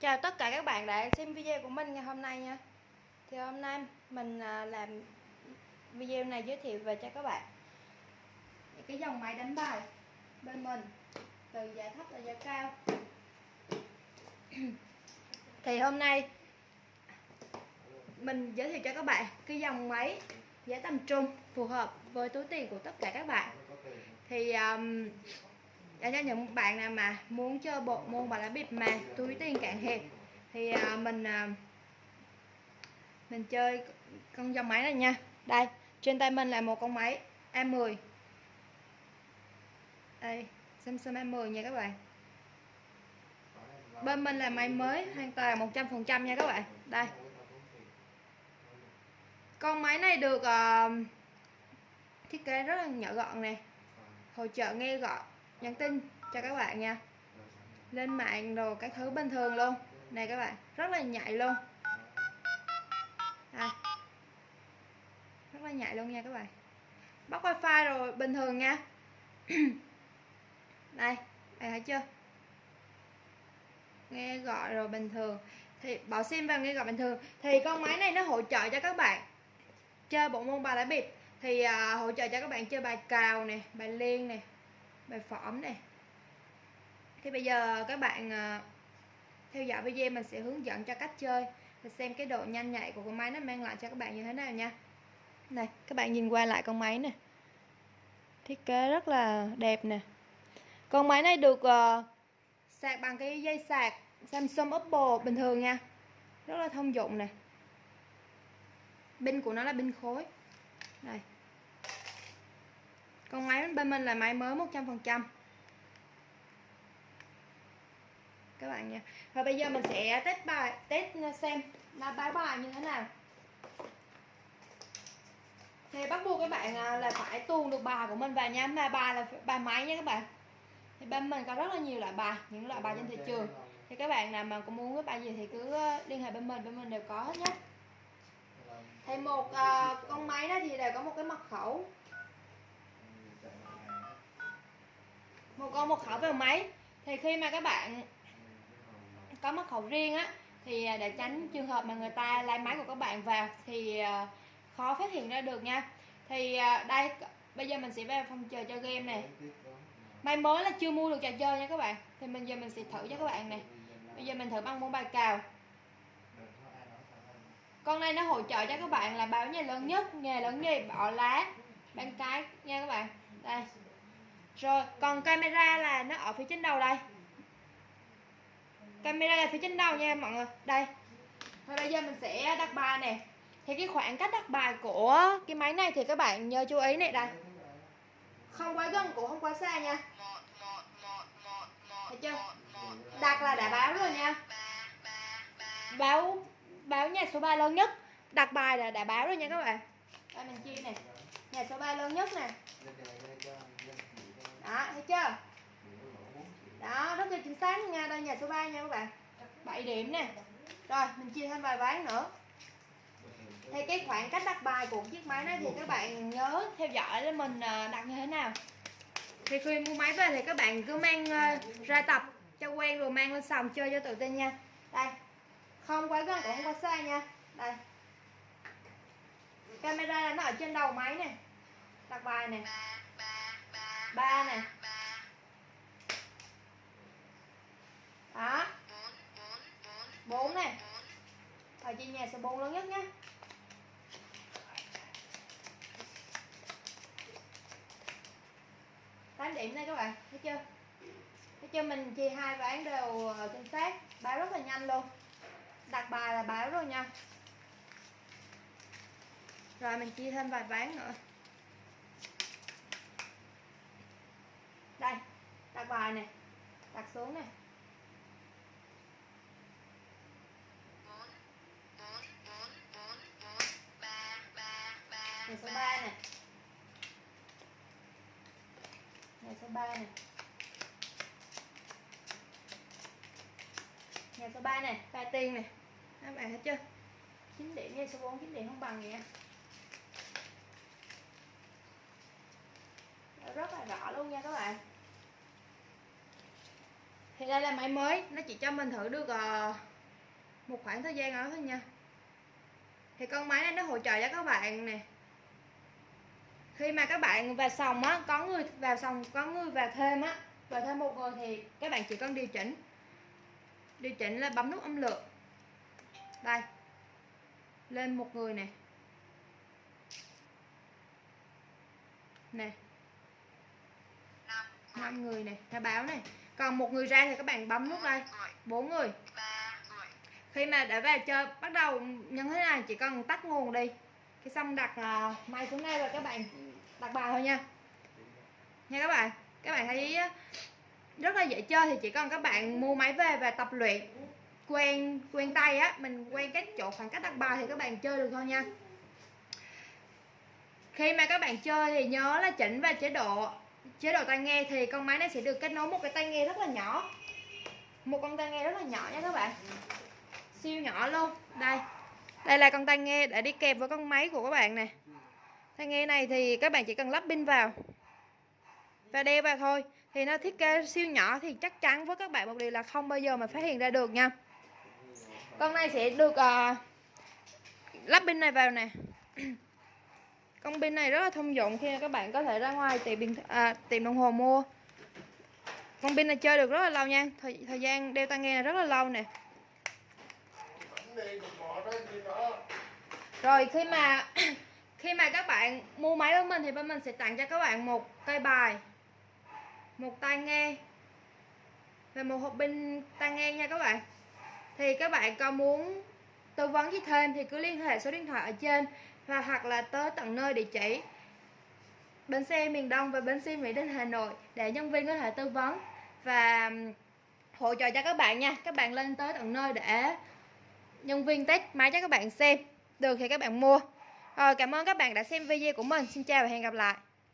Chào tất cả các bạn đã xem video của mình ngày hôm nay nha. Thì hôm nay mình à, làm video này giới thiệu về cho các bạn. Cái dòng máy đánh bài bên mình từ giá thấp đến giá cao. Thì hôm nay mình giới thiệu cho các bạn cái dòng máy giá tầm trung phù hợp với túi tiền của tất cả các bạn. Thì um, dành cho những bạn nào mà muốn chơi bộ môn và lá bịp mà túi tiền cạn hẹp thì à, mình à, mình chơi con dòng máy này nha. Đây trên tay mình là một con máy A10 đây Samsung A10 nha các bạn. Bên mình là máy mới hoàn toàn 100% nha các bạn. Đây. Con máy này được uh, thiết kế rất là nhỏ gọn nè. Hỗ trợ nghe gọn nhắn tin cho các bạn nha. Lên mạng đồ các thứ bình thường luôn. Này các bạn rất là nhạy luôn. À, rất là nhạy luôn nha các bạn. Bắt wifi rồi bình thường nha. Đây bạn thấy chưa? Nghe gọi rồi bình thường. Thì bỏ sim vào nghe gọi bình thường. Thì con máy này nó hỗ trợ cho các bạn chơi bộ môn bài lá bịp. Thì uh, hỗ trợ cho các bạn chơi bài cào nè bài liên nè bài phỏm này. Thì bây giờ các bạn ờ, theo dõi video mình sẽ hướng dẫn cho cách chơi và xem cái độ nhanh nhạy của con máy nó mang lại cho các bạn như thế nào nha. Này các bạn nhìn qua lại con máy nè. Thiết kế rất là đẹp nè. Con máy này được uh, sạc bằng cái dây sạc Samsung Oppo bình thường nha. Rất là thông dụng nè. Pin của nó là pin khối. Đây con máy bên mình là máy mới 100% các bạn nha. Và bây giờ mình sẽ test bài test xem là bài bài như thế nào. Thì bắt buộc các bạn à, là phải tuồn được bài của mình vào nha. Mà bài là bài máy nha các bạn. Thì bên mình có rất là nhiều loại bài những loại bài trên thị trường. Thì các bạn nào mà có muốn cái bài gì thì cứ à, liên hệ bên mình bên mình đều có hết nhé thì một uh, con máy đó thì đều có một cái mật khẩu. Một con một khẩu vào máy. Thì khi mà các bạn có mật khẩu riêng á, thì à, để tránh trường hợp mà người ta lấy máy của các bạn vào thì à, khó phát hiện ra được nha. Thì à, đây, bây giờ mình sẽ vào phòng chờ chơi game này. Máy mới là chưa mua được trò chơi nha các bạn. Thì bây giờ mình sẽ thử cho các bạn này. Bây giờ mình thử bằng môn bài cào. Con này nó hỗ trợ cho các bạn là báo nhà lớn nhất, nghề lớn nhì bỏ lá, bán cái nha các bạn rồi, còn camera là nó ở phía trên đầu đây. Camera là phía trên đầu nha mọi người. Đây. Và bây giờ mình sẽ đặt bài nè. Thì cái khoảng cách đặt bài của cái máy này thì các bạn nhớ chú ý này, đây. Không quá gần cũng không quá xa nha. Thấy chưa? Đặt là đã báo rồi nha. Báo báo nhà số 3 lớn nhất. Đặt bài là đã báo rồi nha các bạn. Đây, mình chia nè. Nhà số 3 lớn nhất nè đó, thấy chưa? Đó rất là chính xác nha, đây nhà số 3 nha các bạn. 7 điểm nè. Rồi, mình chia thêm vài ván nữa. Thì cái khoảng cách đặt bài của chiếc máy này thì các bạn nhớ theo dõi là mình à, đặt như thế nào. Thì khi mua máy về thì các bạn cứ mang à, ra tập cho quen rồi mang lên sòng chơi cho tự tin nha. Đây, không quá gần, cũng không quá xa nha. Đây. Camera nó ở trên đầu máy nè. Đặt bài nè. 3 này 3 Đó 4 này Và chia nhà số 4 lớn nhất nhé tám điểm đây các bạn, thấy chưa? Thấy chưa mình chia hai ván đều ờ, chính xác, báo rất là nhanh luôn. Đặt bài là báo rồi nha. Rồi mình chia thêm vài ván nữa. Đây đặt bài này đặt xuống này. Ngày số 3 này. Ngày số 3 này. Ngày số 3 này, ba tiền này. Các bạn thấy chưa? 9 điểm nhà số 4 9 điểm không bằng vậy Rất là rõ luôn nha các bạn. Thì đây là máy mới, nó chỉ cho mình thử được ờ, một khoảng thời gian đó thôi nha. Thì con máy này nó hỗ trợ cho các bạn nè. Khi mà các bạn vào sòng á, có người vào sòng, có người vào thêm á, vào thêm một người thì các bạn chỉ cần điều chỉnh. Điều chỉnh là bấm nút âm lượng. Đây. Lên một người nè. Nè năm người này khai báo này. Còn một người ra thì các bạn bấm nút đây bốn người. Khi mà đã về chơi bắt đầu như thế này chỉ cần tắt nguồn đi. Cái xong đặt uh, máy xuống đây rồi các bạn đặt bài thôi nha. Nha các bạn các bạn thấy rất là dễ chơi thì chỉ cần các bạn mua máy về và tập luyện. Quen quen tay á mình quen cái chỗ khoảng cách đặt bài thì các bạn chơi được thôi nha. Khi mà các bạn chơi thì nhớ là chỉnh vào chế độ chế độ tai nghe thì con máy này sẽ được kết nối một cái tai nghe rất là nhỏ. Một con tai nghe rất là nhỏ nha các bạn. Siêu nhỏ luôn. Đây. Đây là con tai nghe để đi kèm với con máy của các bạn nè. Tai nghe này thì các bạn chỉ cần lắp pin vào. Và đeo vào thôi. Thì nó thiết kế siêu nhỏ thì chắc chắn với các bạn một điều là không bao giờ mà phát hiện ra được nha. Con này sẽ được uh, lắp pin này vào nè. con pin này rất là thông dụng khi các bạn có thể ra ngoài tìm điện à, tìm đồng hồ mua. Con pin này chơi được rất là lâu nha. Thời, thời gian đeo tai nghe này rất là lâu nè. Rồi khi mà khi mà các bạn mua máy của mình thì bên mình sẽ tặng cho các bạn một cây bài một tai nghe và một hộp pin tai nghe nha các bạn. Thì các bạn có muốn tư vấn gì thêm thì cứ liên hệ số điện thoại ở trên và hoặc là tới tận nơi địa chỉ. Bến xe miền Đông và bến xe Mỹ Đình, Hà Nội để nhân viên có thể tư vấn và hỗ trợ cho các bạn nha. Các bạn lên tới tận nơi để nhân viên test máy cho các bạn xem. Được thì các bạn mua. Rồi, cảm ơn các bạn đã xem video của mình. Xin chào và hẹn gặp lại.